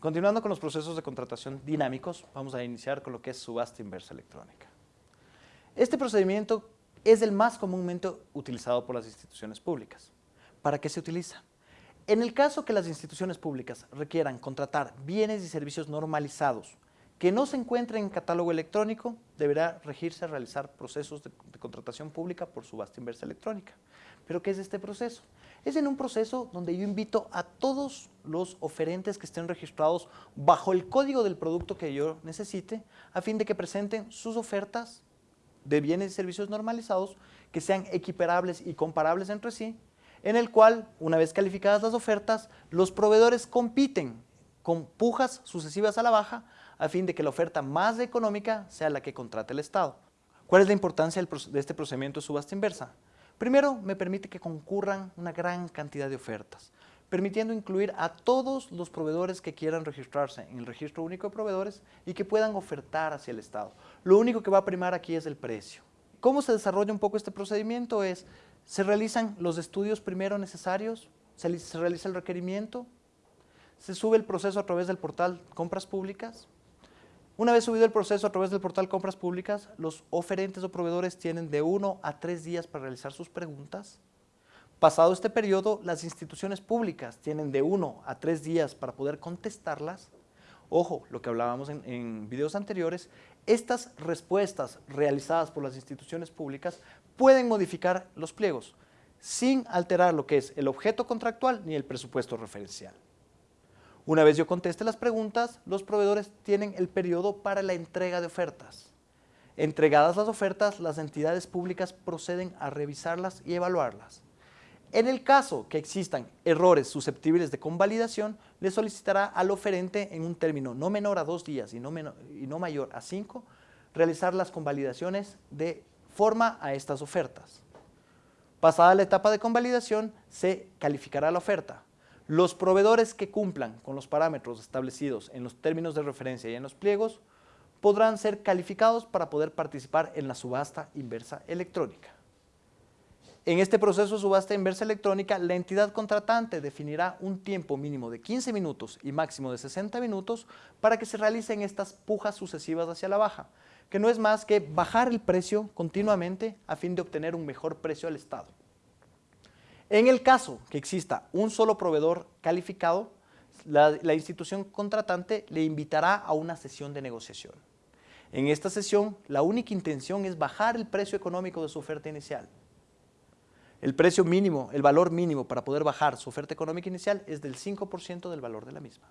Continuando con los procesos de contratación dinámicos, vamos a iniciar con lo que es subasta inversa electrónica. Este procedimiento es el más comúnmente utilizado por las instituciones públicas. ¿Para qué se utiliza? En el caso que las instituciones públicas requieran contratar bienes y servicios normalizados que no se encuentren en catálogo electrónico, deberá regirse a realizar procesos de, de, contratación pública por subasta inversa electrónica. ¿Pero qué es este proceso? Es en un proceso donde yo invito a todos los oferentes que estén registrados bajo el código del producto que yo necesite, a fin de que presenten sus ofertas de bienes y servicios normalizados que sean equiparables y comparables entre sí, en el cual, una vez calificadas las ofertas, los proveedores compiten con pujas sucesivas a la baja a fin de que la oferta más económica sea la que contrate el Estado. ¿Cuál es la importancia de este procedimiento de subasta inversa? Primero, me permite que concurran una gran cantidad de ofertas, permitiendo incluir a todos los proveedores que quieran registrarse en el registro único de proveedores y que puedan ofertar hacia el Estado. Lo único que va a primar aquí es el precio. ¿Cómo se desarrolla un poco este procedimiento? Es, se realizan los estudios primero necesarios, se, se realiza el requerimiento, se sube el proceso a través del portal Compras Públicas, una vez subido el proceso a través del portal Compras Públicas, los oferentes o proveedores tienen de uno a tres días para realizar sus preguntas. Pasado este periodo, las instituciones públicas tienen de uno a tres días para poder contestarlas. Ojo, lo que hablábamos en, en videos anteriores, estas respuestas realizadas por las instituciones públicas pueden modificar los pliegos sin alterar lo que es el objeto contractual ni el presupuesto referencial. Una vez yo conteste las preguntas, los proveedores tienen el periodo para la entrega de ofertas. Entregadas las ofertas, las entidades públicas proceden a revisarlas y evaluarlas. En el caso que existan errores susceptibles de convalidación, le solicitará al oferente en un término no menor a dos días y no, menor, y no mayor a cinco, realizar las convalidaciones de forma a estas ofertas. Pasada la etapa de convalidación, se calificará la oferta. Los proveedores que cumplan con los parámetros establecidos en los términos de referencia y en los pliegos podrán ser calificados para poder participar en la subasta inversa electrónica. En este proceso de subasta inversa electrónica, la entidad contratante definirá un tiempo mínimo de 15 minutos y máximo de 60 minutos para que se realicen estas pujas sucesivas hacia la baja, que no es más que bajar el precio continuamente a fin de obtener un mejor precio al Estado. En el caso que exista un solo proveedor calificado, la, institución contratante le invitará a una sesión de negociación. En esta sesión, la única intención es bajar el precio económico de su oferta inicial. El precio mínimo, el valor mínimo para poder bajar su oferta económica inicial es del 5% del valor de la misma.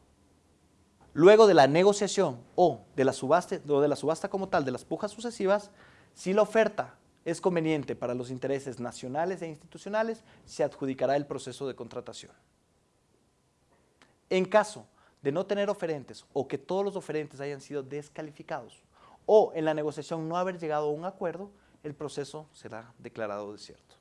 Luego de la negociación o de la subasta, o de la subasta como tal, de las pujas sucesivas, si la oferta es conveniente para los intereses nacionales e institucionales, se adjudicará el proceso de contratación. En caso de no tener oferentes o que todos los oferentes hayan sido descalificados o en la negociación no haber llegado a un acuerdo, el proceso será declarado desierto.